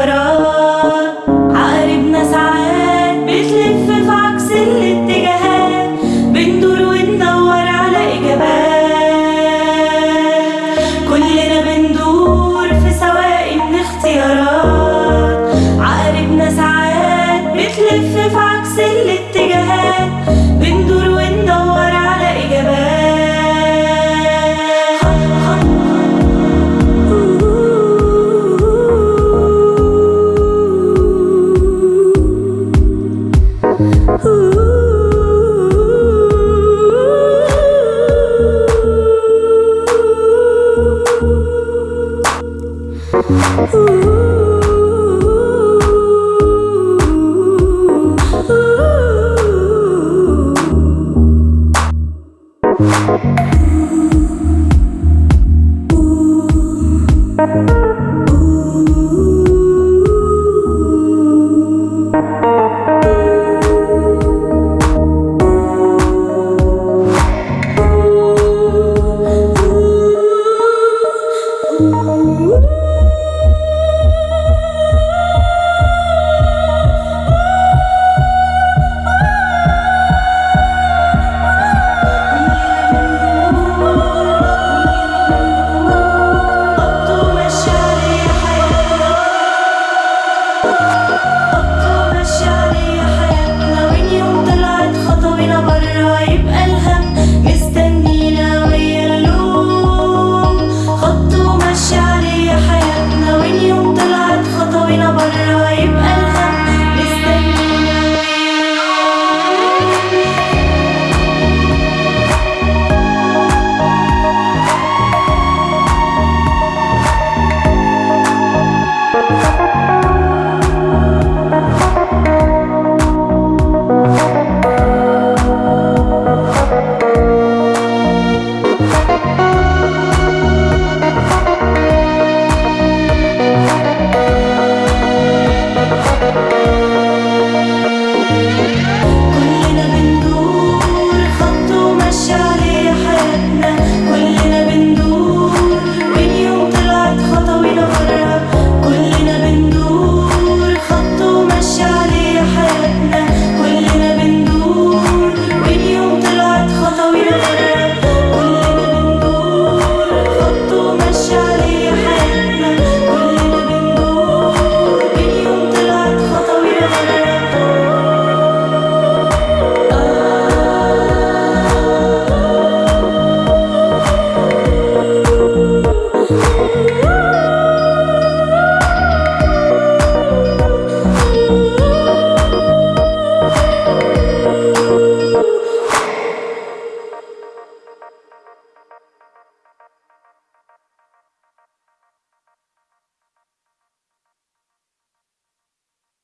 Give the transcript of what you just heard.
اختيارات عقاربنا ساعات بتلف في عكس الاتجاهات. بندور وندور على إجابات. كلنا بندور في سواقي من اختيارات. عقاربنا ساعات بتلف في عكس الاتجاهات. Ooh. Oh, oh,